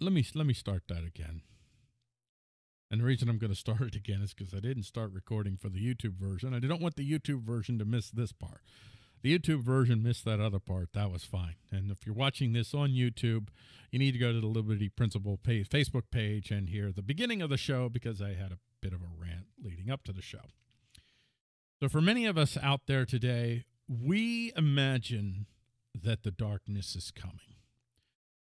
let me let me start that again. And the reason I'm going to start it again is because I didn't start recording for the YouTube version. I don't want the YouTube version to miss this part. The YouTube version missed that other part. That was fine. And if you're watching this on YouTube, you need to go to the Liberty Principle page, Facebook page and hear the beginning of the show because I had a bit of a rant leading up to the show. So, for many of us out there today, we imagine that the darkness is coming.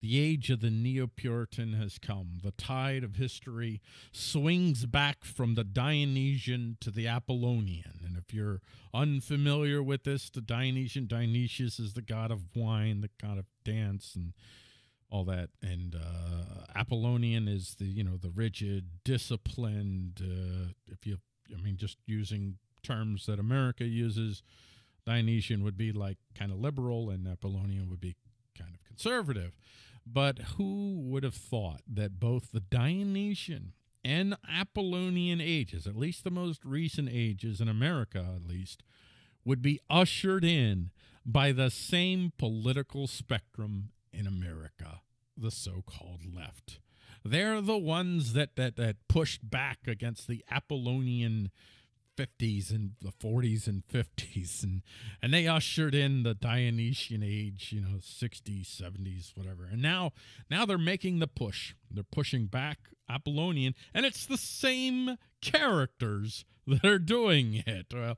The age of the Neo Puritan has come. The tide of history swings back from the Dionysian to the Apollonian. And if you're unfamiliar with this, the Dionysian, Dionysius is the god of wine, the god of dance, and all that. And uh, Apollonian is the, you know, the rigid, disciplined, uh, if you, I mean, just using terms that America uses, Dionysian would be like kind of liberal, and Apollonian would be kind of conservative. But who would have thought that both the Dionysian and Apollonian ages, at least the most recent ages in America at least, would be ushered in by the same political spectrum in America, the so-called left. They're the ones that that that pushed back against the Apollonian 50s and the 40s and 50s and and they ushered in the Dionysian age you know 60s 70s whatever. And now now they're making the push. They're pushing back Apollonian and it's the same characters that are doing it. Well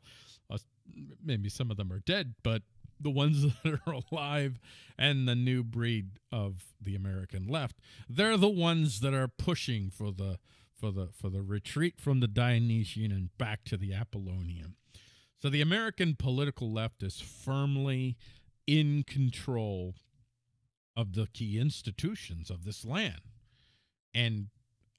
maybe some of them are dead but the ones that are alive and the new breed of the American left they're the ones that are pushing for the for the for the retreat from the Dionysian and back to the Apollonian. So the American political left is firmly in control of the key institutions of this land. And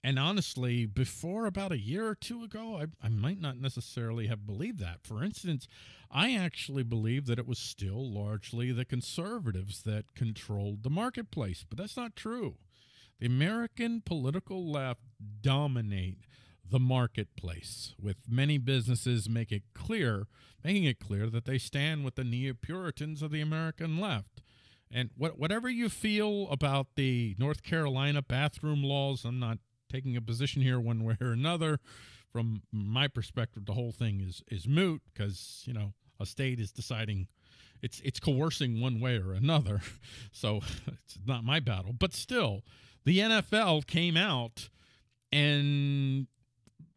and honestly, before about a year or two ago, I, I might not necessarily have believed that. For instance, I actually believed that it was still largely the conservatives that controlled the marketplace, but that's not true. The American political left dominate the marketplace, with many businesses make it clear, making it clear that they stand with the neo-Puritans of the American left. And what, whatever you feel about the North Carolina bathroom laws, I'm not taking a position here one way or another. From my perspective, the whole thing is is moot because you know a state is deciding it's it's coercing one way or another. So it's not my battle, but still, the NFL came out and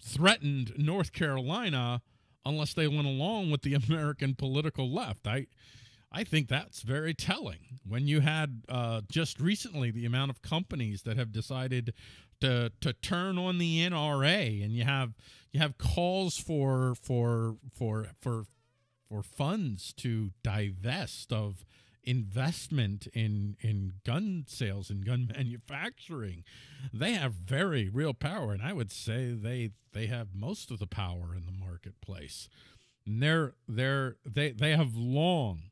threatened North Carolina unless they went along with the American political left. I I think that's very telling. When you had uh, just recently the amount of companies that have decided to to turn on the NRA, and you have you have calls for for for for for funds to divest of investment in in gun sales and gun manufacturing. They have very real power and i would say they they have most of the power in the marketplace. And they're they're they they have long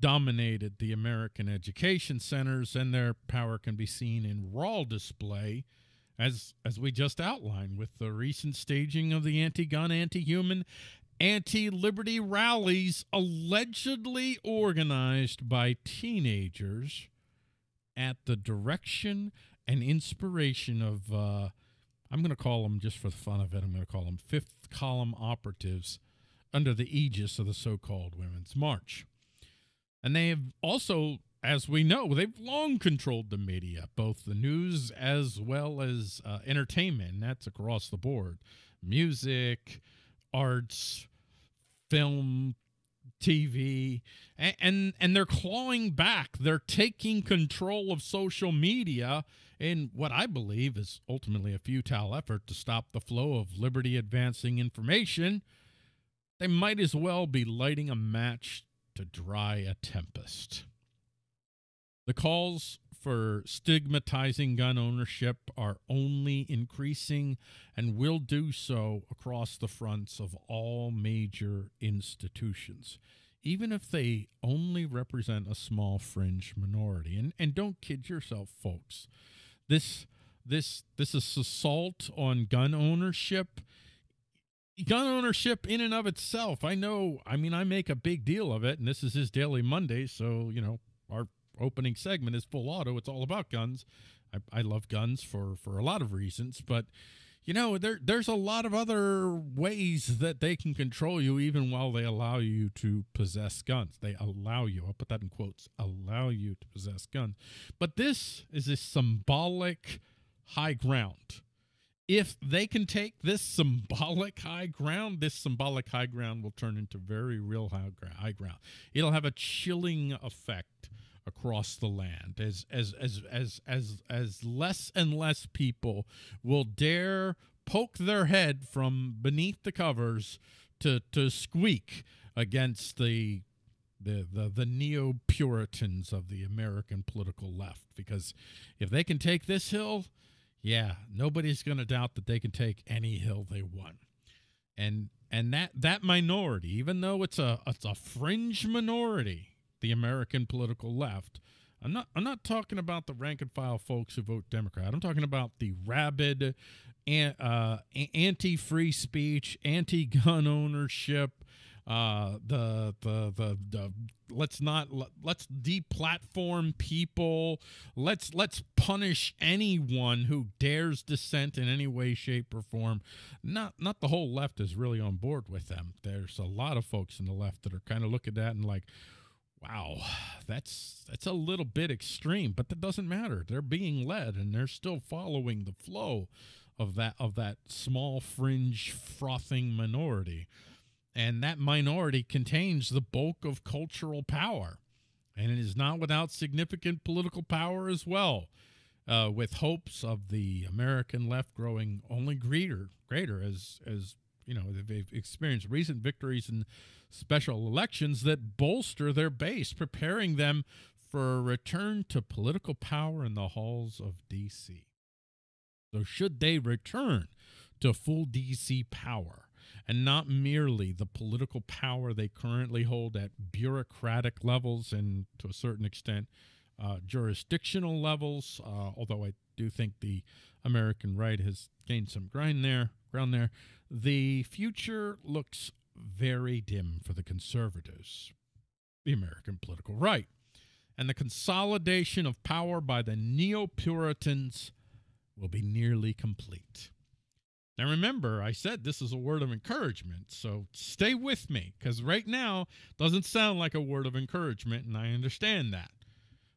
dominated the american education centers and their power can be seen in raw display as as we just outlined with the recent staging of the anti-gun anti-human anti liberty rallies allegedly organized by teenagers at the direction and inspiration of, uh, I'm going to call them, just for the fun of it, I'm going to call them fifth column operatives under the aegis of the so called Women's March. And they have also, as we know, they've long controlled the media, both the news as well as uh, entertainment. That's across the board music, arts, film, TV, and, and, and they're clawing back. They're taking control of social media in what I believe is ultimately a futile effort to stop the flow of liberty advancing information. They might as well be lighting a match to dry a tempest. The calls for stigmatizing gun ownership are only increasing and will do so across the fronts of all major institutions, even if they only represent a small fringe minority. And, and don't kid yourself, folks. This, this, this is assault on gun ownership gun ownership in and of itself i know i mean i make a big deal of it and this is his daily monday so you know our opening segment is full auto. It's all about guns. I, I love guns for for a lot of reasons, but you know there there's a lot of other ways that they can control you even while they allow you to possess guns they allow you i'll put that in quotes allow you to possess guns but this is a symbolic high ground if they can take this symbolic high ground this symbolic high ground will turn into very real high, high ground it'll have a chilling effect across the land as as as as as as less and less people will dare poke their head from beneath the covers to to squeak against the the the, the neo Puritans of the American political left because if they can take this hill, yeah, nobody's going to doubt that they can take any hill they want. And and that that minority, even though it's a it's a fringe minority, the American political left. I'm not I'm not talking about the rank and file folks who vote Democrat. I'm talking about the rabid uh, anti-free speech, anti-gun ownership, uh, the, the the the let's not let's deplatform people. Let's let's punish anyone who dares dissent in any way, shape, or form. Not not the whole left is really on board with them. There's a lot of folks in the left that are kind of look at that and like, wow, that's that's a little bit extreme, but that doesn't matter. They're being led and they're still following the flow of that of that small fringe frothing minority. And that minority contains the bulk of cultural power. And it is not without significant political power as well, uh, with hopes of the American left growing only greater, greater as as you know they've experienced recent victories in special elections that bolster their base, preparing them for a return to political power in the halls of D.C. So, should they return to full D.C. power and not merely the political power they currently hold at bureaucratic levels and to a certain extent uh, jurisdictional levels, uh, although I do think the American right has gained some ground there, ground there, the future looks very dim for the conservatives, the American political right, and the consolidation of power by the neo Puritans will be nearly complete. Now, remember, I said this is a word of encouragement, so stay with me because right now doesn't sound like a word of encouragement, and I understand that.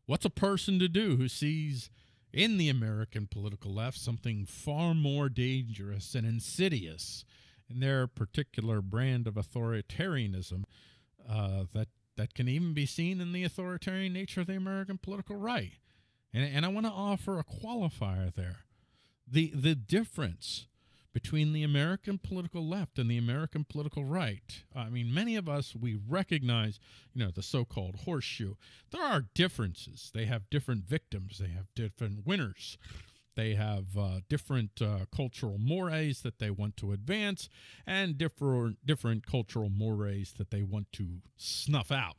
What's a person to do who sees in the American political left something far more dangerous and insidious in their particular brand of authoritarianism uh, that that can even be seen in the authoritarian nature of the American political right. And, and I want to offer a qualifier there. The the difference between the American political left and the American political right. I mean, many of us, we recognize, you know, the so called horseshoe. There are differences. They have different victims, they have different winners. They have uh, different uh, cultural mores that they want to advance and different, different cultural mores that they want to snuff out.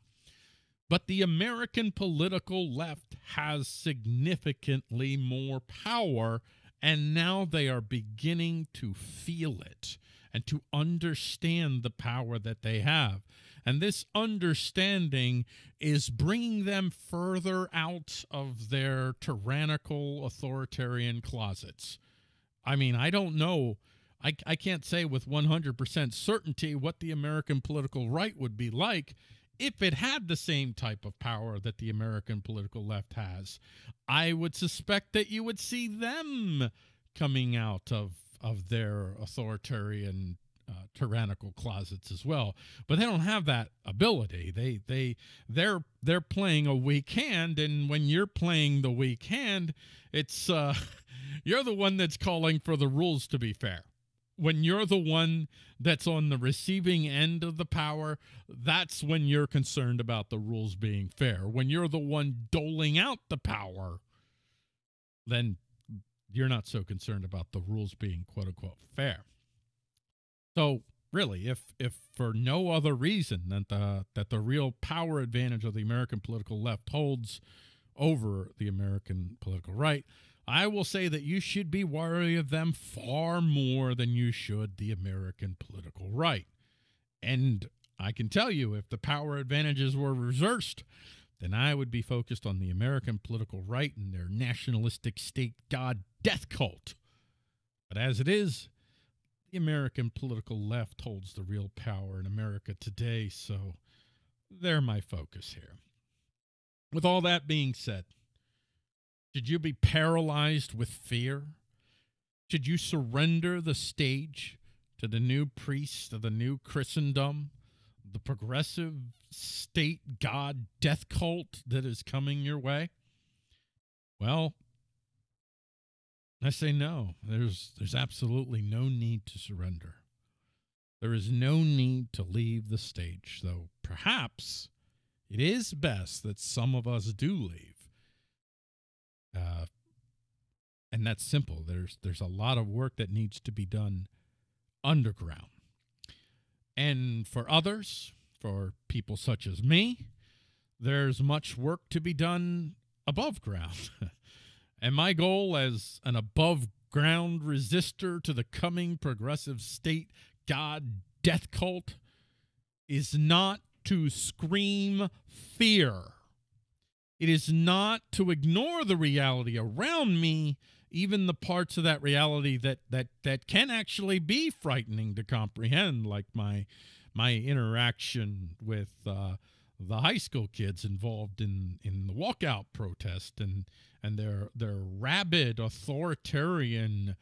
But the American political left has significantly more power and now they are beginning to feel it and to understand the power that they have. And this understanding is bringing them further out of their tyrannical authoritarian closets. I mean, I don't know. I, I can't say with 100% certainty what the American political right would be like if it had the same type of power that the American political left has, I would suspect that you would see them coming out of of their authoritarian uh, tyrannical closets as well. But they don't have that ability. They they they're they're playing a weak hand and when you're playing the weak hand it's uh you're the one that's calling for the rules to be fair when you're the one that's on the receiving end of the power, that's when you're concerned about the rules being fair. When you're the one doling out the power, then you're not so concerned about the rules being quote unquote fair. So really, if if for no other reason than the that the real power advantage of the American political left holds over the American political right, I will say that you should be wary of them far more than you should the American political right. And I can tell you, if the power advantages were reversed, then I would be focused on the American political right and their nationalistic state god death cult. But as it is, the American political left holds the real power in America today, so they're my focus here. With all that being said, should you be paralyzed with fear? Should you surrender the stage to the new priest of the new Christendom, the progressive state god death cult that is coming your way? Well, I say no. There's there's absolutely no need to surrender. There is no need to leave the stage, though perhaps it is best that some of us do leave. Uh, and that's simple. There's there's a lot of work that needs to be done underground. And for others, for people such as me, there's much work to be done above ground. and my goal as an above ground resistor to the coming progressive state god death cult is not to scream fear. It is not to ignore the reality around me, even the parts of that reality that that that can actually be frightening to comprehend, like my my interaction with uh, the high school kids involved in in the walkout protest and and their their rabid authoritarian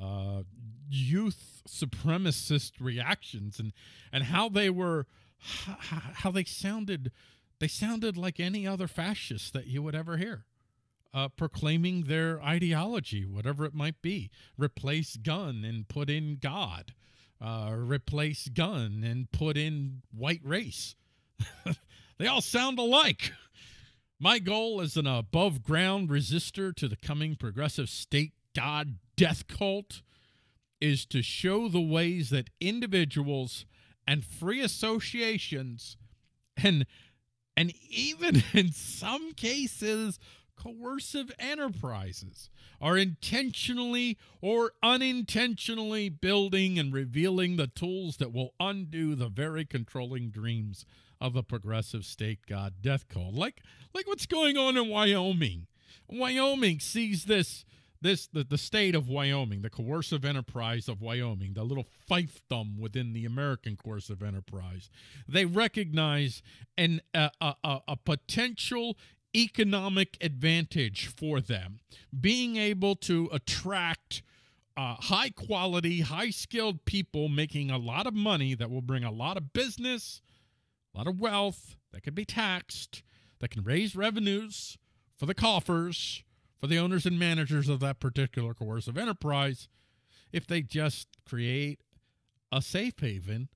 uh, youth supremacist reactions and and how they were how they sounded they sounded like any other fascist that you would ever hear uh, proclaiming their ideology whatever it might be. Replace gun and put in god. Uh, replace gun and put in white race. They all sound alike. My goal as an above ground resistor to the coming progressive state god death cult is to show the ways that individuals and free associations and and even in some cases coercive enterprises are intentionally or unintentionally building and revealing the tools that will undo the very controlling dreams of the progressive state god death cult like like what's going on in Wyoming? Wyoming sees this this the, the state of Wyoming, the coercive enterprise of Wyoming, the little fiefdom within the American coercive enterprise, they recognize an a, a, a potential economic advantage for them, being able to attract uh, high quality, high skilled people making a lot of money that will bring a lot of business, a lot of wealth that can be taxed, that can raise revenues for the coffers for the owners and managers of that particular coercive enterprise if they just create a safe haven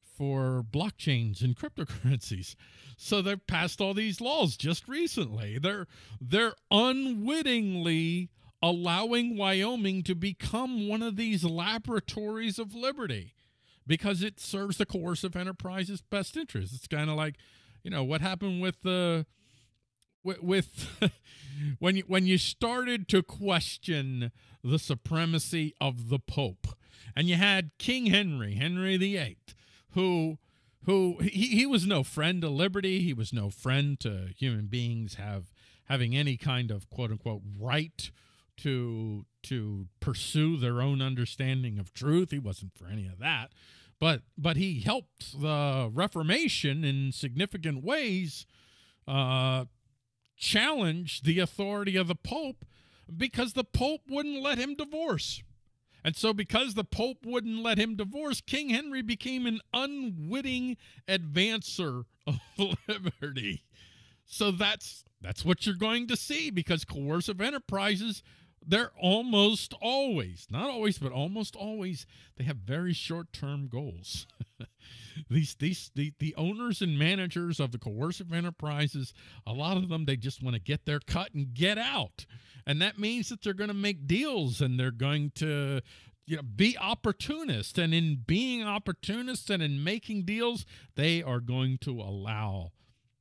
for blockchains and cryptocurrencies. So they've passed all these laws just recently. They're they're unwittingly allowing Wyoming to become one of these laboratories of liberty because it serves the coercive enterprise's best interest. It's kind of like, you know, what happened with the with, with when you when you started to question the supremacy of the Pope, and you had King Henry, Henry VIII, who who he, he was no friend to liberty, he was no friend to human beings have having any kind of quote unquote right to to pursue their own understanding of truth. He wasn't for any of that. But but he helped the Reformation in significant ways uh, challenge the authority of the Pope because the Pope wouldn't let him divorce. And so, because the Pope wouldn't let him divorce, King Henry became an unwitting advancer of liberty. So that's that's what you're going to see because coercive enterprises they're almost always, not always, but almost always, they have very short-term goals. these these the, the owners and managers of the coercive enterprises a lot of them they just want to get their cut and get out. And that means that they're going to make deals and they're going to you know be opportunists. And in being opportunists and in making deals they are going to allow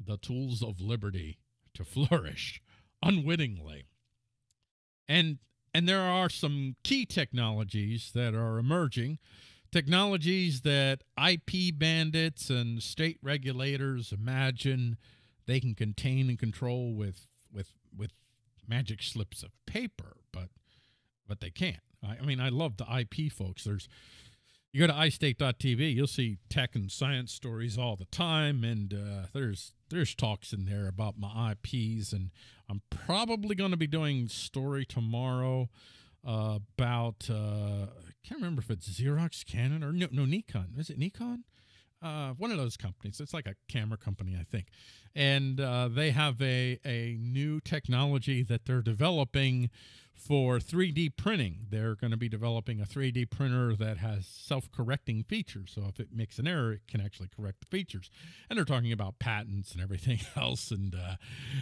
the tools of liberty to flourish unwittingly and and there are some key technologies that are emerging technologies that IP bandits and state regulators imagine they can contain and control with with with magic slips of paper, but but they can't. I, I mean, I love the IP folks. There's you go to iState.tv, you'll see tech and science stories all the time, and uh, there's there's talks in there about my IPs, and I'm probably going to be doing story tomorrow uh, about uh, I can't remember if it's Xerox, Canon, or no, no Nikon. Is it Nikon? Uh, one of those companies. It's like a camera company, I think, and uh, they have a a new technology that they're developing for 3D printing. They're going to be developing a 3D printer that has self-correcting features. So if it makes an error, it can actually correct the features. And they're talking about patents and everything else, and uh,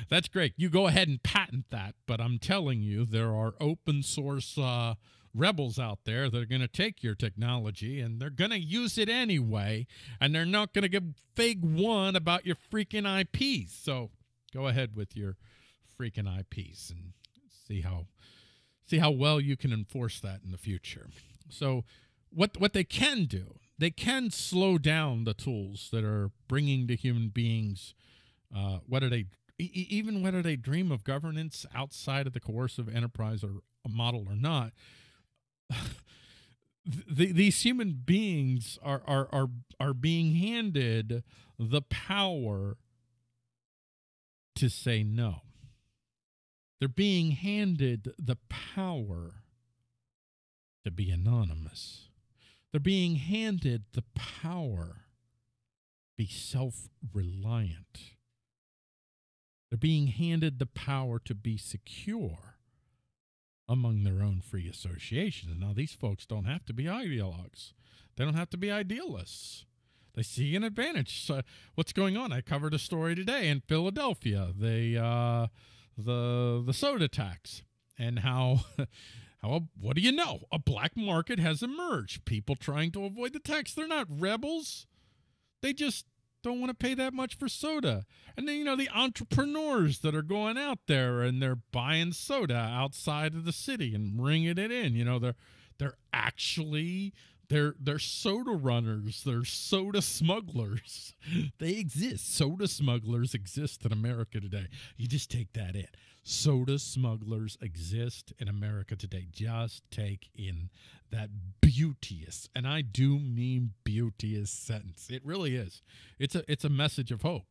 that's great. You go ahead and patent that, but I'm telling you, there are open source uh, rebels out there that are going to take your technology and they're going to use it anyway, and they're not going to give fig one about your freaking IPs. So go ahead with your freaking IPs and see how see how well you can enforce that in the future. So what what they can do, they can slow down the tools that are bringing to human beings uh, whether they even whether they dream of governance outside of the coercive enterprise or model or not. the, these human beings are, are are are being handed the power to say no. They're being handed the power to be anonymous. They're being handed the power to be self-reliant. They're being handed the power to be secure among their own free associations. Now, these folks don't have to be ideologues. They don't have to be idealists. They see an advantage. So what's going on? I covered a story today in Philadelphia. They uh, the the soda tax and how how what do you know? A black market has emerged. People trying to avoid the tax. They're not rebels. They just don't want to pay that much for soda. And then you know the entrepreneurs that are going out there and they're buying soda outside of the city and bringing it in. You know they're they're actually they're they're soda runners. They're soda smugglers. they exist. Soda smugglers exist in America today. You just take that in. Soda smugglers exist in America today. Just take in that beauteous, and I do mean beauteous sentence. It really is. It's a it's a message of hope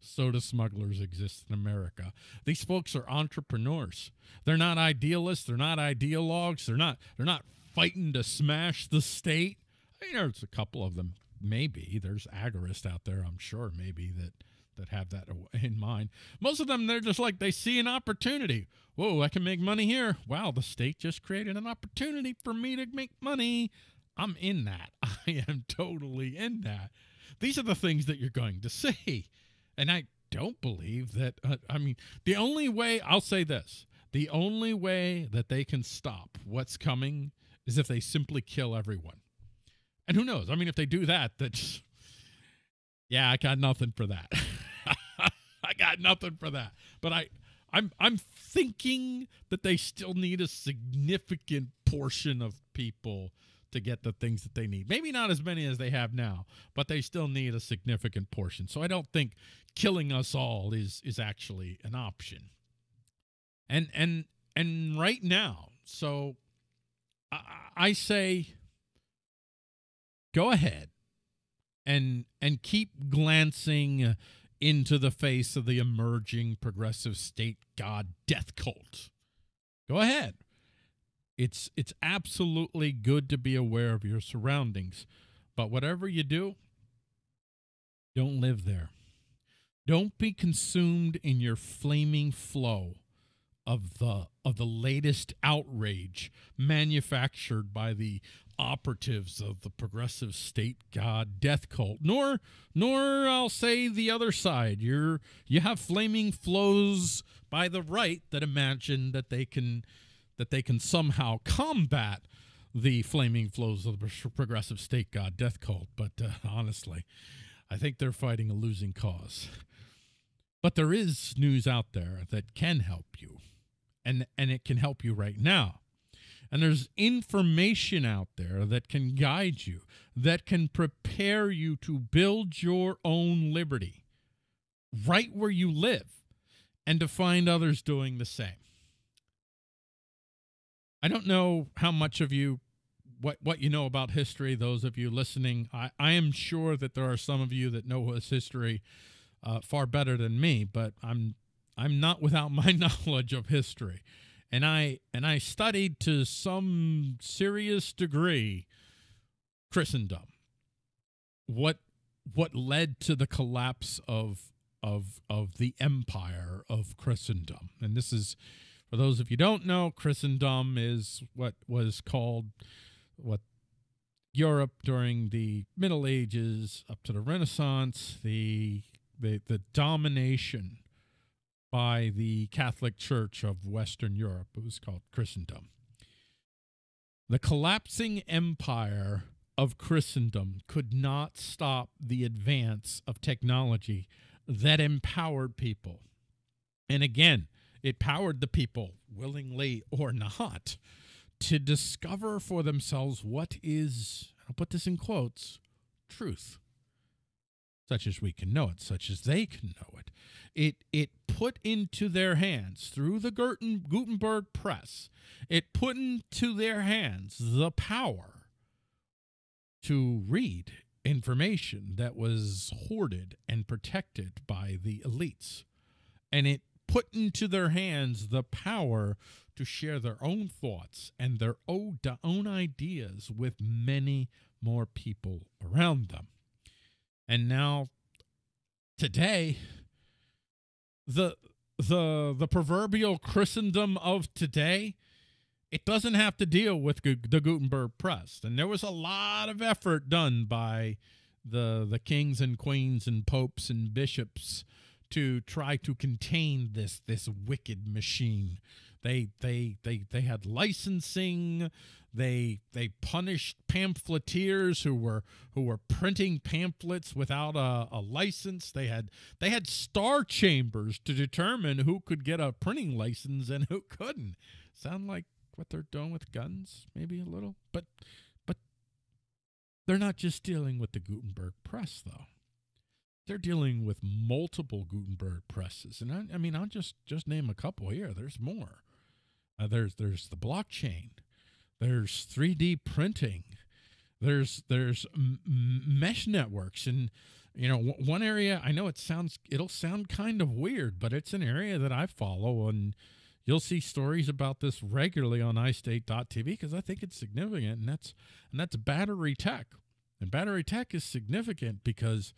soda smugglers exist in America. These folks are entrepreneurs. They're not idealists, they're not ideologues, they're not they're not fighting to smash the state. You know, there's a couple of them. Maybe there's agorists out there. I'm sure maybe that that have that in mind. Most of them, they're just like they see an opportunity. Whoa, I can make money here. Wow, the state just created an opportunity for me to make money. I'm in that. I am totally in that. These are the things that you're going to see. And I don't believe that. Uh, I mean, the only way, I'll say this the only way that they can stop what's coming is if they simply kill everyone. And who knows? I mean, if they do that, that's yeah, I got nothing for that. I got nothing for that. But I I'm I'm thinking that they still need a significant portion of people to get the things that they need. Maybe not as many as they have now, but they still need a significant portion. So I don't think killing us all is is actually an option. And and and right now, so I say go ahead and and keep glancing into the face of the emerging progressive state god death cult. Go ahead. It's it's absolutely good to be aware of your surroundings, but whatever you do, don't live there. Don't be consumed in your flaming flow of the of the latest outrage manufactured by the operatives of the progressive state god death cult nor nor I'll say the other side. You're you have flaming flows by the right that imagine that they can that they can somehow combat the flaming flows of the progressive state god death cult. But uh, honestly I think they're fighting a losing cause. But there is news out there that can help you and and it can help you right now and there's information out there that can guide you that can prepare you to build your own liberty right where you live and to find others doing the same. I don't know how much of you what what you know about history those of you listening I, I am sure that there are some of you that know his history uh, far better than me but I'm I'm not without my knowledge of history and I and I studied to some serious degree Christendom. What what led to the collapse of of of the empire of Christendom. And this is for those of you don't know Christendom is what was called what Europe during the Middle Ages up to the Renaissance, the the, the domination by the Catholic Church of Western Europe. It was called Christendom. The collapsing empire of Christendom could not stop the advance of technology that empowered people. And again, it powered the people willingly or not to discover for themselves what is, I'll put this in quotes, truth, such as we can know it, such as they can know it. It, it put into their hands through the Gutenberg press, it put into their hands the power to read information that was hoarded and protected by the elites. And it put into their hands the power to share their own thoughts and their own, own ideas with many more people around them. And now, today, the the the proverbial Christendom of today, it doesn't have to deal with the Gutenberg press, and there was a lot of effort done by the the kings and queens and popes and bishops to try to contain this this wicked machine they they they they had licensing. They they punished pamphleteers who were who were printing pamphlets without a, a license. They had they had star chambers to determine who could get a printing license and who couldn't. Sound like what they're doing with guns, maybe a little, but but they're not just dealing with the Gutenberg press though they're dealing with multiple Gutenberg presses, and I, I, mean, I'll just just name a couple here. There's more. Uh, there's there's the blockchain. There's 3D printing. There's there's mesh networks and you know one area I know it sounds it'll sound kind of weird, but it's an area that I follow and you'll see stories about this regularly on iState.tv because I think it's significant and that's and that's battery tech. And battery tech is significant because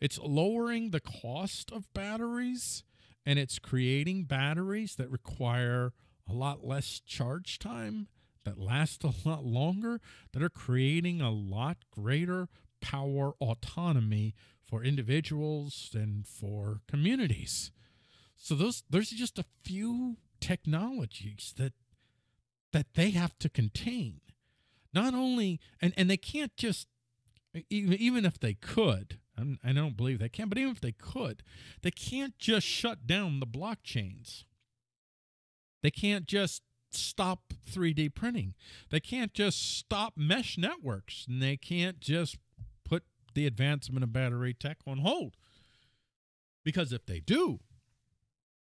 it's lowering the cost of batteries and it's creating batteries that require a lot less charge time, that last a lot longer, that are creating a lot greater power autonomy for individuals and for communities. So those there's just a few technologies that that they have to contain. Not only and and they can't just even even if they could, I'm, I don't believe they can, but even if they could, they can't just shut down the blockchains. They can't just stop 3D printing. They can't just stop mesh networks. And they can't just put the advancement of battery tech on hold. Because if they do,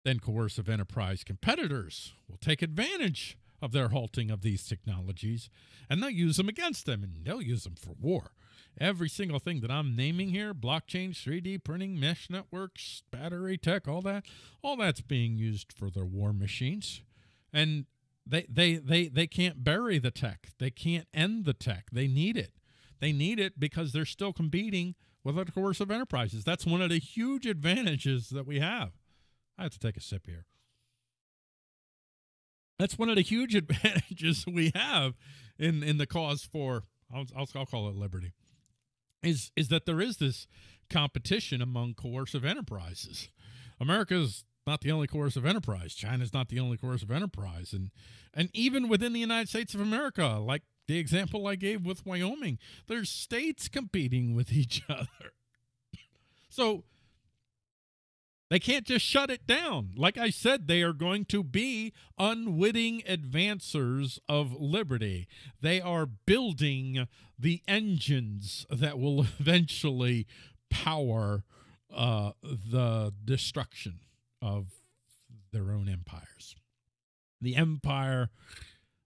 then coercive enterprise competitors will take advantage of their halting of these technologies and they'll use them against them and they'll use them for war. Every single thing that I'm naming here blockchain, 3D printing, mesh networks, battery tech, all that all that's being used for their war machines and they they they they can't bury the tech. They can't end the tech. They need it. They need it because they're still competing with other coercive enterprises. That's one of the huge advantages that we have. I have to take a sip here. That's one of the huge advantages we have in in the cause for I'll, I'll, I'll call it liberty is is that there is this competition among coercive enterprises. America's not the only coercive enterprise. China's not the only coercive enterprise. And and even within the United States of America, like the example I gave with Wyoming, there's states competing with each other. so they can't just shut it down. Like I said, they are going to be unwitting advancers of liberty. They are building the engines that will eventually power uh, the destruction of their own empires. The empire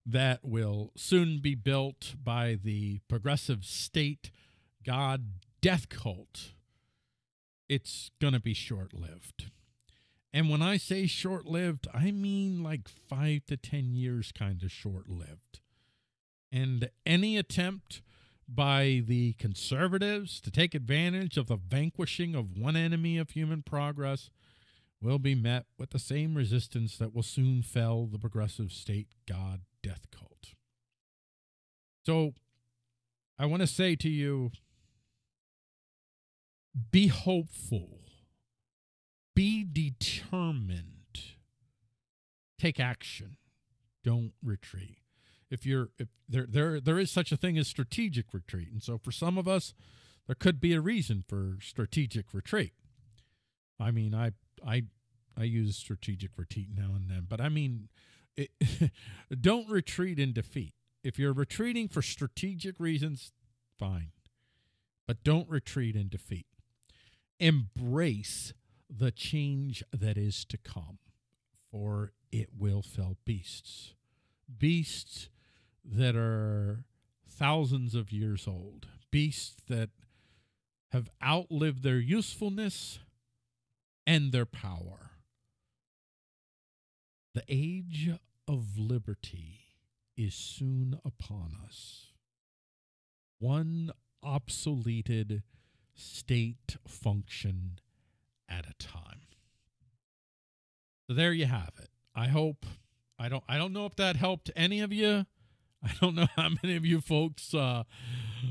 that will soon be built by the progressive state god death cult. It's going to be short lived. And when I say short lived, I mean like five to 10 years kind of short lived. And any attempt by the conservatives to take advantage of the vanquishing of one enemy of human progress will be met with the same resistance that will soon fell the progressive state god death cult. So I want to say to you be hopeful, be determined, take action, don't retreat. If you're if there there there is such a thing as strategic retreat and so for some of us there could be a reason for strategic retreat. I mean i i i use strategic retreat now and then but i mean it, don't retreat in defeat. If you're retreating for strategic reasons fine but don't retreat in defeat embrace the change that is to come for it will fell beasts beasts that are thousands of years old, beasts that have outlived their usefulness and their power. The age of liberty is soon upon us. One obsoleted state function at a time. So there you have it. I hope I don't I don't know if that helped any of you. I don't know how many of you folks uh,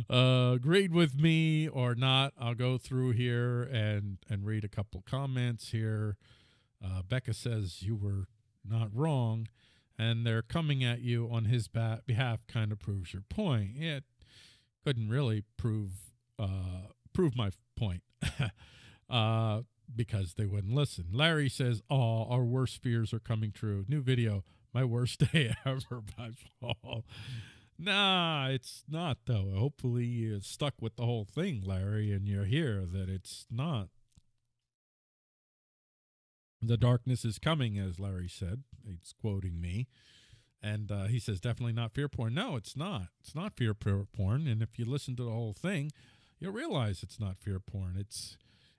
uh, agreed with me or not. I'll go through here and and read a couple comments here. Uh, Becca says you were not wrong, and they're coming at you on his ba- behalf. Kind of proves your point. It couldn't really prove uh, prove my point. uh, because they wouldn't listen. Larry says, "Oh, our worst fears are coming true." New video my worst day ever by fall. Nah, it's not though. Hopefully you stuck with the whole thing, Larry, and you're here that it's not. The darkness is coming, as Larry said. He's quoting me. And uh, he says, definitely not fear porn. No, it's not. It's not fear porn. And if you listen to the whole thing, you'll realize it's not fear porn. It's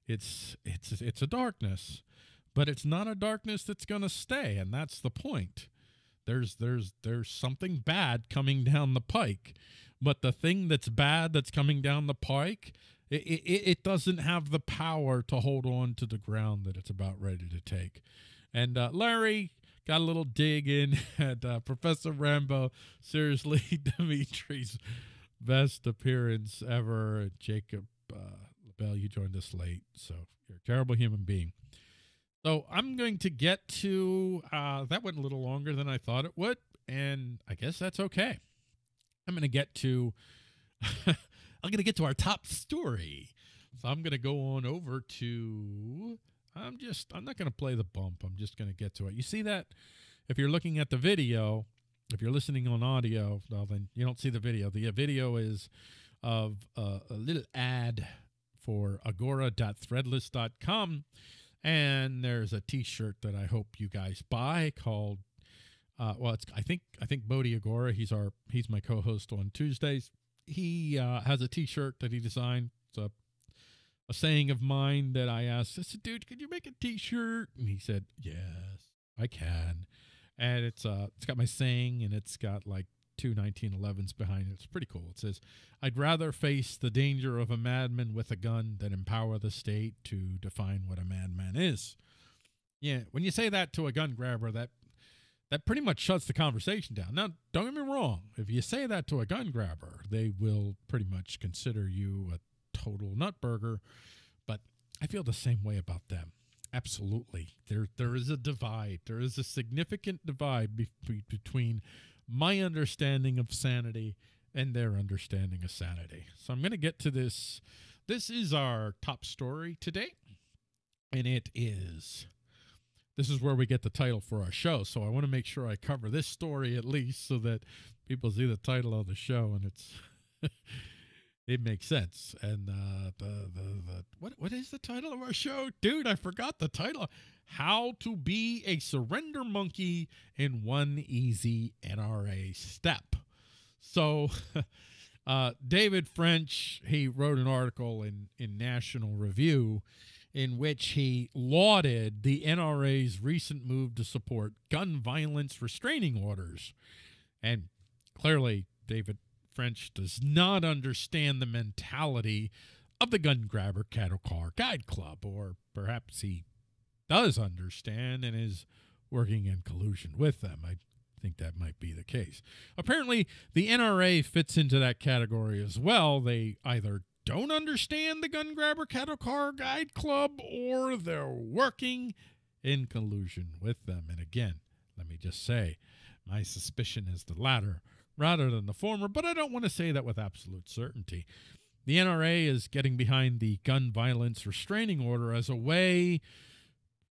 it's it's it's a darkness. But it's not a darkness that's going to stay, and that's the point there's there's there's something bad coming down the pike but the thing that's bad that's coming down the pike it, it, it doesn't have the power to hold on to the ground that it's about ready to take and uh, larry got a little dig in at uh, professor rambo seriously dimitri's best appearance ever jacob uh, you joined us late so you're a terrible human being so I'm going to get to uh, that went a little longer than I thought it would, and I guess that's okay. I'm going to get to I'm going to get to our top story. So I'm going to go on over to I'm just I'm not going to play the bump. I'm just going to get to it. You see that if you're looking at the video, if you're listening on audio, well then you don't see the video. The video is of uh, a little ad for agora.threadless.com and there's a T-shirt that I hope you guys buy called. Uh, well, it's I think I think Bodhi Agora. He's our he's my co-host on Tuesdays. He uh, has a T-shirt that he designed. It's a a saying of mine that I asked. I said, "Dude, could you make a T-shirt?" And he said, "Yes, I can." And it's uh it's got my saying, and it's got like two 1911s behind it. It's pretty cool. It says, I'd rather face the danger of a madman with a gun than empower the state to define what a madman is. Yeah, when you say that to a gun grabber, that that pretty much shuts the conversation down. Now, don't get me wrong. If you say that to a gun grabber, they will pretty much consider you a total nutburger. But I feel the same way about them. Absolutely. There there is a divide. There is a significant divide be- between my understanding of sanity and their understanding of sanity. So I'm going to get to this. This is our top story today, and it is. This is where we get the title for our show. So I want to make sure I cover this story at least so that people see the title of the show and it's it makes sense. And uh, the, the the what what is the title of our show, dude? I forgot the title. How to be a surrender monkey in one easy NRA step. So, uh, David French he wrote an article in in National Review in which he lauded the NRA's recent move to support gun violence restraining orders. And clearly, David French does not understand the mentality of the gun grabber cattle car guide club, or perhaps he does understand and is working in collusion with them. I think that might be the case. Apparently, the NRA fits into that category as well. They either don't understand the gun grabber cattle car guide club or they're working in collusion with them. And again, let me just say, my suspicion is the latter rather than the former, but I don't want to say that with absolute certainty. The NRA is getting behind the gun violence restraining order as a way,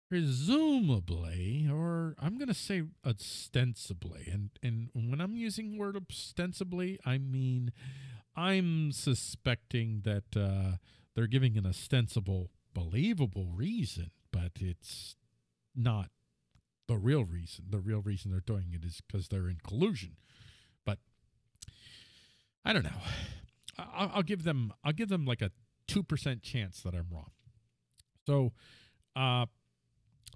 presumably, or I'm going to say ostensibly, and, and when I'm using word ostensibly, I mean I'm suspecting that uh, they're giving an ostensible, believable reason, but it's not the real reason. The real reason they're doing it is because they're in collusion. I don't know. I'll, I'll, give them. I'll give them like a two percent chance that I'm wrong. So, uh,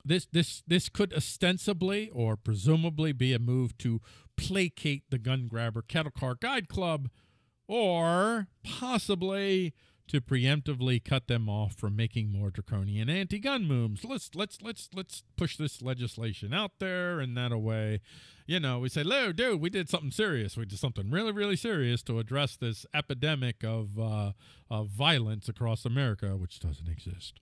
this this this could ostensibly or presumably be a move to placate the gun grabber cattle car guide club, or possibly to preemptively cut them off from making more draconian anti-gun moves. Let's let's let's let's push this legislation out there, and that way, you know, we say, "Lou, dude, we did something serious. We did something really, really serious to address this epidemic of uh, of violence across America, which doesn't exist.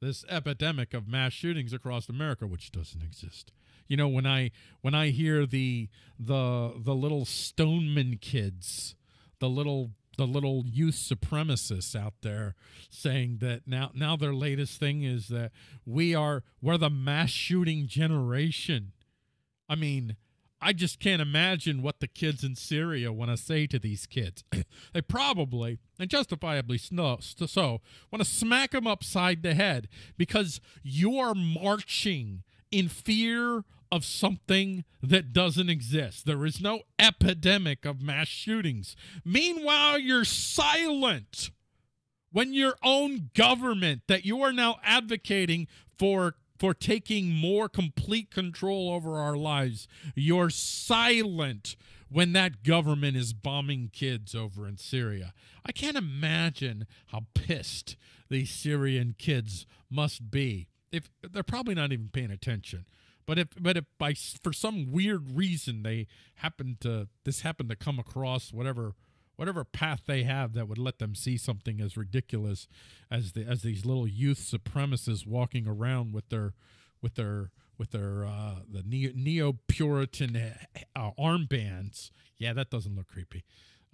This epidemic of mass shootings across America, which doesn't exist." You know, when I when I hear the the the little Stoneman kids, the little the little youth supremacists out there saying that now now their latest thing is that we are we're the mass shooting generation. I mean, I just can't imagine what the kids in Syria want to say to these kids. they probably, and justifiably so, want to smack them upside the head because you are marching in fear of something that doesn't exist. There is no epidemic of mass shootings. Meanwhile, you're silent when your own government that you are now advocating for for taking more complete control over our lives. You're silent when that government is bombing kids over in Syria. I can't imagine how pissed these Syrian kids must be. If they're probably not even paying attention. But if but if by for some weird reason they happen to this happened to come across whatever whatever path they have that would let them see something as ridiculous as the as these little youth supremacists walking around with their with their with their uh, the neo Puritan uh, armbands. Yeah, that doesn't look creepy.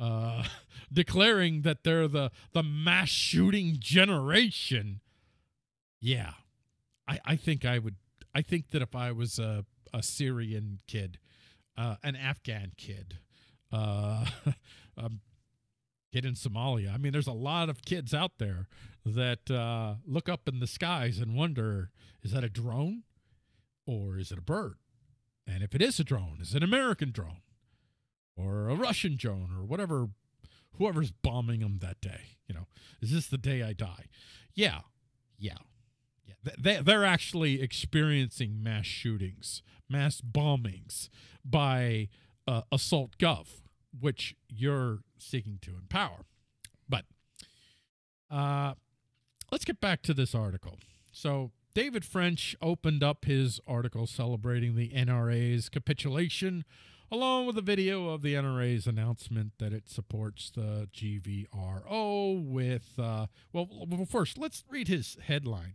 Uh, declaring that they're the the mass shooting generation. Yeah, I I think I would I think that if I was a, a Syrian kid, uh, an Afghan kid, uh, a kid in Somalia, I mean, there's a lot of kids out there that uh, look up in the skies and wonder is that a drone or is it a bird? And if it is a drone, is it an American drone or a Russian drone or whatever, whoever's bombing them that day? You know, is this the day I die? Yeah, yeah they, they're actually experiencing mass shootings, mass bombings by uh, Assault Gov, which you're seeking to empower. But uh, let's get back to this article. So, David French opened up his article celebrating the NRA's capitulation along with a video of the NRA's announcement that it supports the GVRO with, uh, well, well, first, let's read his headline.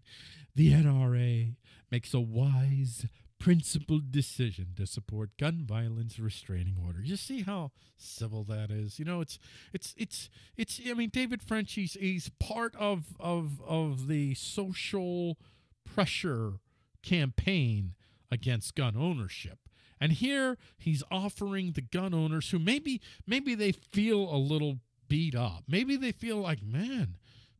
The NRA makes a wise, principled decision to support gun violence restraining order. You see how civil that is. You know, it's it's it's it's. I mean, David French. He's he's part of of of the social pressure campaign against gun ownership. And here he's offering the gun owners who maybe maybe they feel a little beat up. Maybe they feel like, man,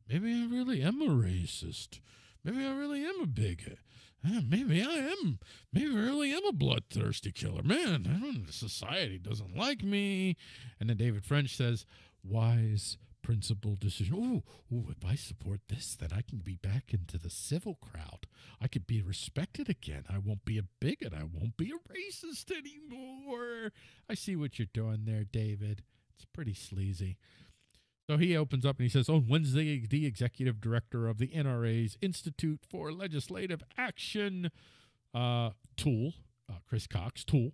maybe I really am a racist. Maybe I really am a bigot. Maybe I am. Maybe I really am a bloodthirsty killer. Man, I don't, society doesn't like me. And then David French says, wise, principled decision. Ooh, ooh, if I support this, then I can be back into the civil crowd. I could be respected again. I won't be a bigot. I won't be a racist anymore. I see what you're doing there, David. It's pretty sleazy. So he opens up and he says, On Wednesday, the executive director of the NRA's Institute for Legislative Action, uh, Tool, uh, Chris Cox, Tool,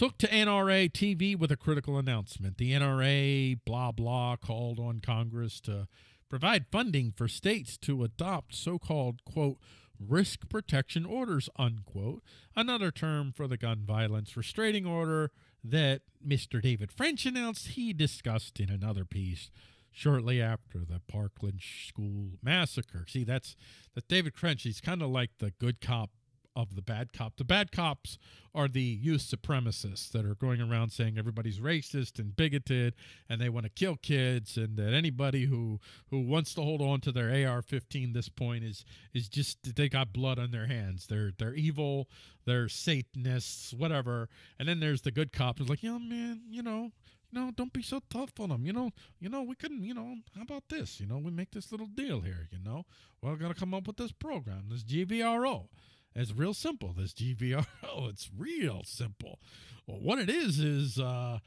took to NRA TV with a critical announcement. The NRA, blah, blah, called on Congress to provide funding for states to adopt so called, quote, risk protection orders, unquote, another term for the gun violence restraining order that Mr. David French announced he discussed in another piece shortly after the Parkland school massacre. See, that's that David French. He's kind of like the good cop of the bad cop. The bad cops are the youth supremacists that are going around saying everybody's racist and bigoted and they want to kill kids and that anybody who who wants to hold on to their AR-15 this point is is just they got blood on their hands. They're they're evil, they're satanists, whatever. And then there's the good cops who's like, "Yeah, man, you know, no, don't be so tough on them. You know, you know, we couldn't, you know, how about this? You know, we make this little deal here, you know. We're gonna come up with this program, this GVRO. It's real simple. This GVRO, it's real simple. Well, what it is is, uh,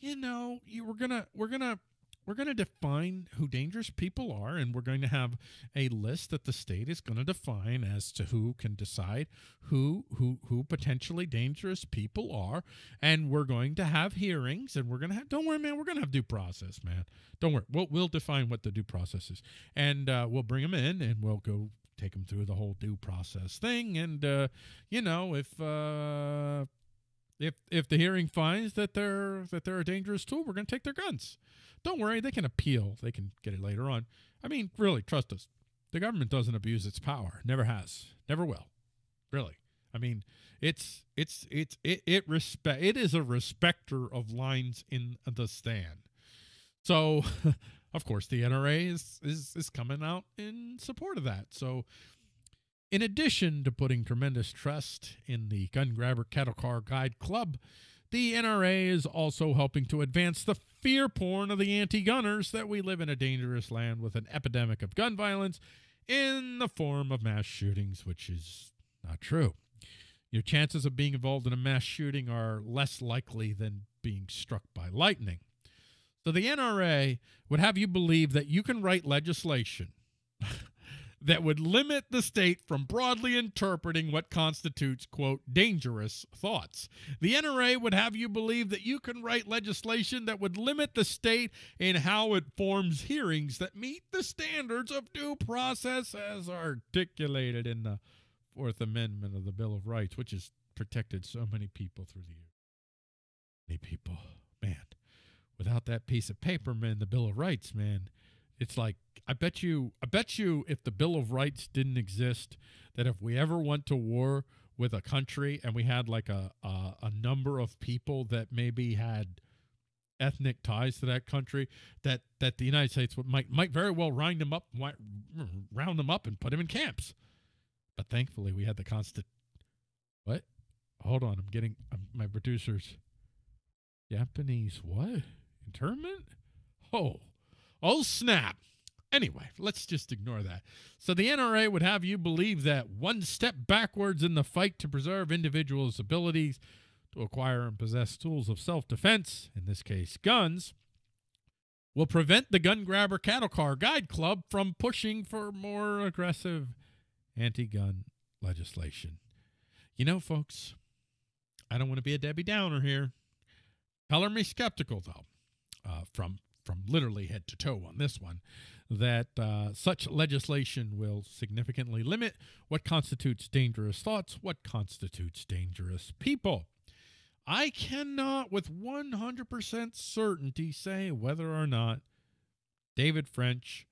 you know, you, we're gonna we're gonna we're going to define who dangerous people are, and we're going to have a list that the state is going to define as to who can decide who who who potentially dangerous people are, and we're going to have hearings, and we're going to have. Don't worry, man. We're going to have due process, man. Don't worry. We'll we'll define what the due process is, and uh, we'll bring them in, and we'll go take them through the whole due process thing. And uh, you know, if uh, if if the hearing finds that they're that they're a dangerous tool, we're going to take their guns. Don't worry, they can appeal. They can get it later on. I mean, really, trust us. The government doesn't abuse its power. Never has. Never will. Really. I mean, it's it's it's it it respect it is a respecter of lines in the stand. So of course, the NRA is, is, is coming out in support of that. So, in addition to putting tremendous trust in the Gun Grabber Cattle Car Guide Club, the NRA is also helping to advance the fear porn of the anti gunners that we live in a dangerous land with an epidemic of gun violence in the form of mass shootings, which is not true. Your chances of being involved in a mass shooting are less likely than being struck by lightning. So the NRA would have you believe that you can write legislation that would limit the state from broadly interpreting what constitutes, quote, dangerous thoughts. The NRA would have you believe that you can write legislation that would limit the state in how it forms hearings that meet the standards of due process as articulated in the Fourth Amendment of the Bill of Rights, which has protected so many people through the years. Many people, without that piece of paper, man, the Bill of Rights, man, it's like I bet you, I bet you, if the Bill of Rights didn't exist, that if we ever went to war with a country and we had like a a, a number of people that maybe had ethnic ties to that country, that that the United States would, might might very well round them up, round them up, and put them in camps. But thankfully, we had the constant. What? Hold on, I'm getting my producers. Japanese what? Internment? Oh, oh snap. Anyway, let's just ignore that. So the NRA would have you believe that one step backwards in the fight to preserve individuals' abilities to acquire and possess tools of self defense, in this case, guns, will prevent the Gun Grabber Cattle Car Guide Club from pushing for more aggressive anti gun legislation. You know, folks, I don't want to be a Debbie Downer here. Color me skeptical, though uh, from from literally head to toe on this one, that uh, such legislation will significantly limit what constitutes dangerous thoughts, what constitutes dangerous people. I cannot with 100% certainty say whether or not David French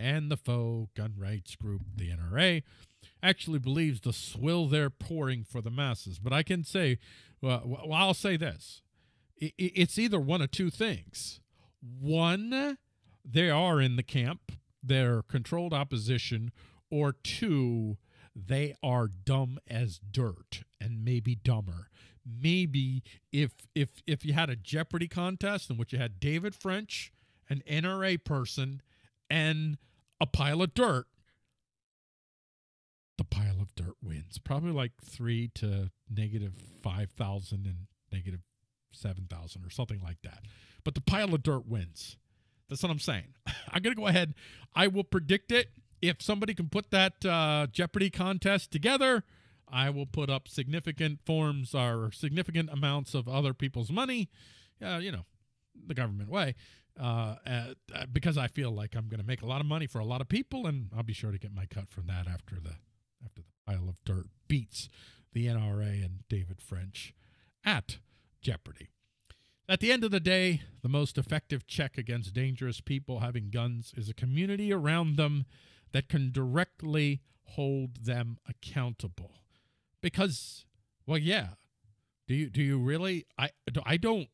and the faux gun rights group, the NRA, actually believes the swill they're pouring for the masses. But I can say, well I'll say this it's either one of two things. one, they are in the camp, they're controlled opposition, or two, they are dumb as dirt and maybe dumber. Maybe if if if you had a Jeopardy contest in which you had David French, an NRA person, and a pile of dirt, the pile of dirt wins. Probably like three to negative five thousand and negative seven thousand or something like that. But the pile of dirt wins. That's what I'm saying. I'm gonna go ahead. I will predict it if somebody can put that uh, Jeopardy contest together, I will put up significant forms or significant amounts of other people's money, uh, you know, the government way, uh, uh, because I feel like I'm going to make a lot of money for a lot of people, and I'll be sure to get my cut from that after the after the pile of dirt beats the NRA and David French at Jeopardy. At the end of the day, the most effective check against dangerous people having guns is a community around them that can directly hold them accountable. Because, well, yeah. Do you do you really? I I don't.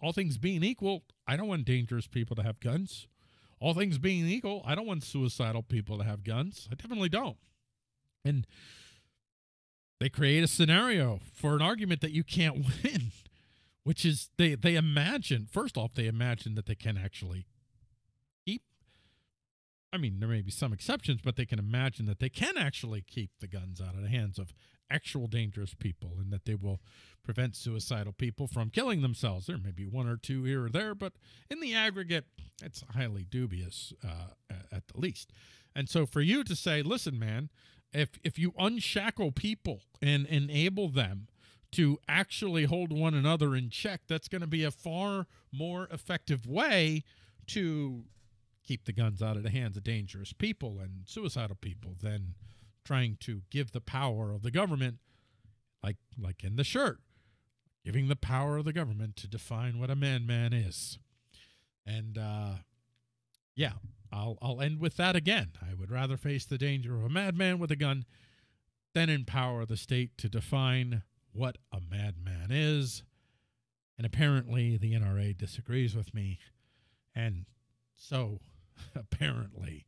All things being equal, I don't want dangerous people to have guns. All things being equal, I don't want suicidal people to have guns. I definitely don't. And they create a scenario for an argument that you can't win, which is they they imagine first off they imagine that they can actually keep I mean, there may be some exceptions, but they can imagine that they can actually keep the guns out of the hands of actual dangerous people and that they will prevent suicidal people from killing themselves. There may be one or two here or there, but in the aggregate, it's highly dubious uh, at the least. And so for you to say, listen, man, if, if you unshackle people and enable them to actually hold one another in check, that's going to be a far more effective way to keep the guns out of the hands of dangerous people and suicidal people than trying to give the power of the government like like in the shirt giving the power of the government to define what a man man is. And uh yeah i'll i'll end with that again. I would rather face the danger of a madman with a gun than empower the state to define what a madman is and apparently the nra disagrees with me and so apparently,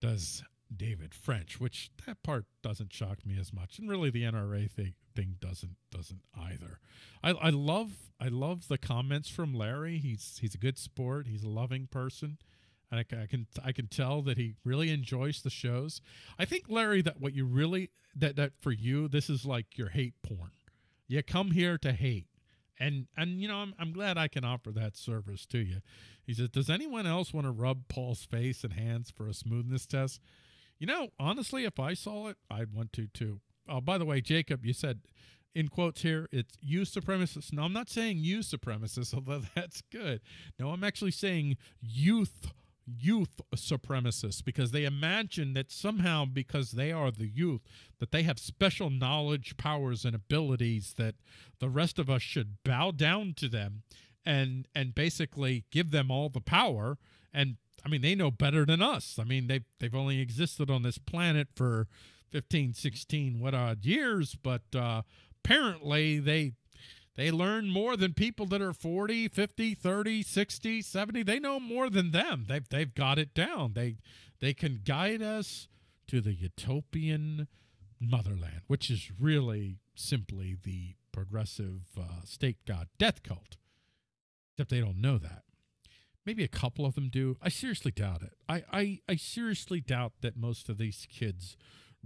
does David French, which that part doesn't shock me as much, and really the NRA thing thing doesn't doesn't either. I, I love I love the comments from Larry. He's he's a good sport. He's a loving person. And I, I can I can tell that he really enjoys the shows. I think Larry that what you really that that for you this is like your hate porn. You come here to hate. And and you know I'm, I'm glad i can offer that service to you. He says does anyone else want to rub paul's face and hands for a smoothness test? You know honestly if i saw it i'd want to too. Oh by the way jacob you said in quotes here it's you supremacists no i'm not saying you supremacists although that's good. No i'm actually saying youth youth supremacists because they imagine that somehow because they are the youth that they have special knowledge powers and abilities that the rest of us should bow down to them and and basically give them all the power. And I mean they know better than us. I mean they they've only existed on this planet for 15 16 what odd years but uh apparently they they learn more than people that are 40, 50, 30, 60, 70. They know more than them. They've, they've got it down. They, they can guide us to the utopian motherland, which is really simply the progressive uh, state god death cult. Except they don't know that. Maybe a couple of them do. I seriously doubt it. I, I, I seriously doubt that most of these kids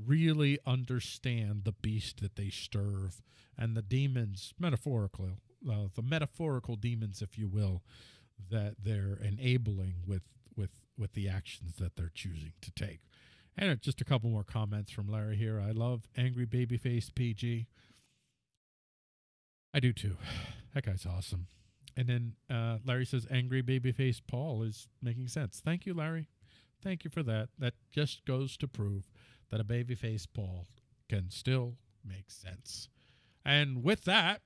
really understand the beast that they serve and the demons, metaphorical, uh, the metaphorical demons, if you will, that they're enabling with with with the actions that they're choosing to take. And just a couple more comments from Larry here. I love angry babyface PG. I do too. That guy's awesome. And then uh, Larry says angry babyface Paul is making sense. Thank you, Larry. Thank you for that. That just goes to prove that a babyface Paul can still make sense. And with that,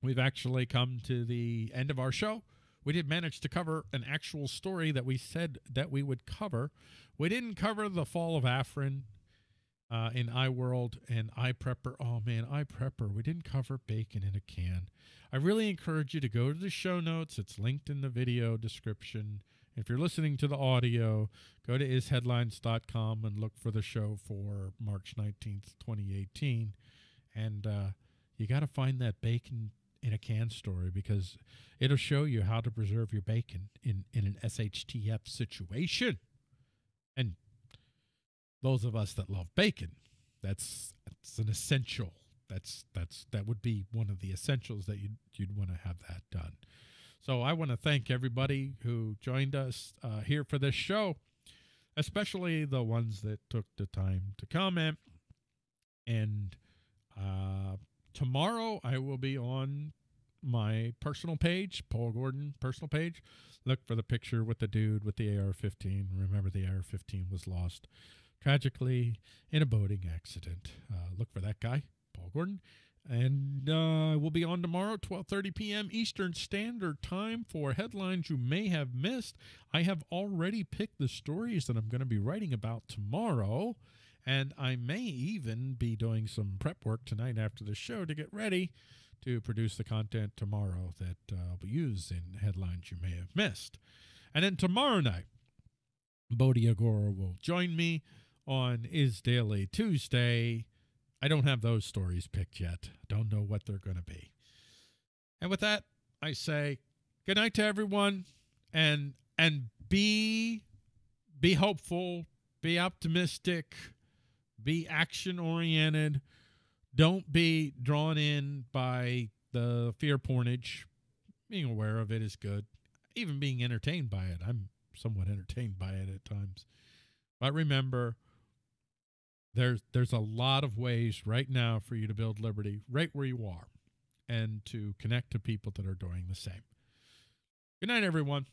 we've actually come to the end of our show. We did manage to cover an actual story that we said that we would cover. We didn't cover the fall of Afrin. uh, in iWorld and iPrepper. Oh man, iPrepper. We didn't cover bacon in a can. I really encourage you to go to the show notes. It's linked in the video description. If you're listening to the audio, go to isheadlines.com and look for the show for March 19th, 2018. And uh, you got to find that bacon in a can story because it'll show you how to preserve your bacon in, in an SHTF situation. And those of us that love bacon, that's that's an essential. That's that's that would be one of the essentials that you'd you'd want to have that done. So I want to thank everybody who joined us uh, here for this show, especially the ones that took the time to comment. And uh, tomorrow I will be on my personal page, Paul Gordon personal page. Look for the picture with the dude with the AR 15. Remember, the AR 15 was lost tragically in a boating accident. Uh, look for that guy, Paul Gordon. And uh, we'll be on tomorrow, 12:30 p.m. Eastern Standard Time for headlines you may have missed. I have already picked the stories that I'm going to be writing about tomorrow, and I may even be doing some prep work tonight after the show to get ready to produce the content tomorrow that uh, I'll use in headlines you may have missed. And then tomorrow night, Bodhi Agora will join me on Is Daily Tuesday. I don't have those stories picked yet. Don't know what they're going to be. And with that, I say good night to everyone and and be be hopeful, be optimistic, be action oriented. Don't be drawn in by the fear pornage. Being aware of it is good. Even being entertained by it. I'm somewhat entertained by it at times. But remember, there's there's a lot of ways right now for you to build liberty right where you are and to connect to people that are doing the same. Good night, everyone.